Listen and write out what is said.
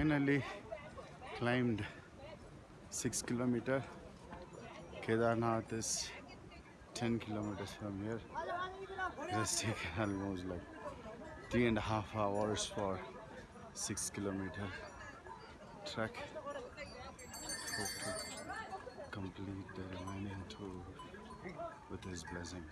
finally climbed six kilometer. Kedarnath is 10 kilometers from here. just taken almost like three and a half hours for six kilometer trek. Hope to complete the remaining tour with his blessing.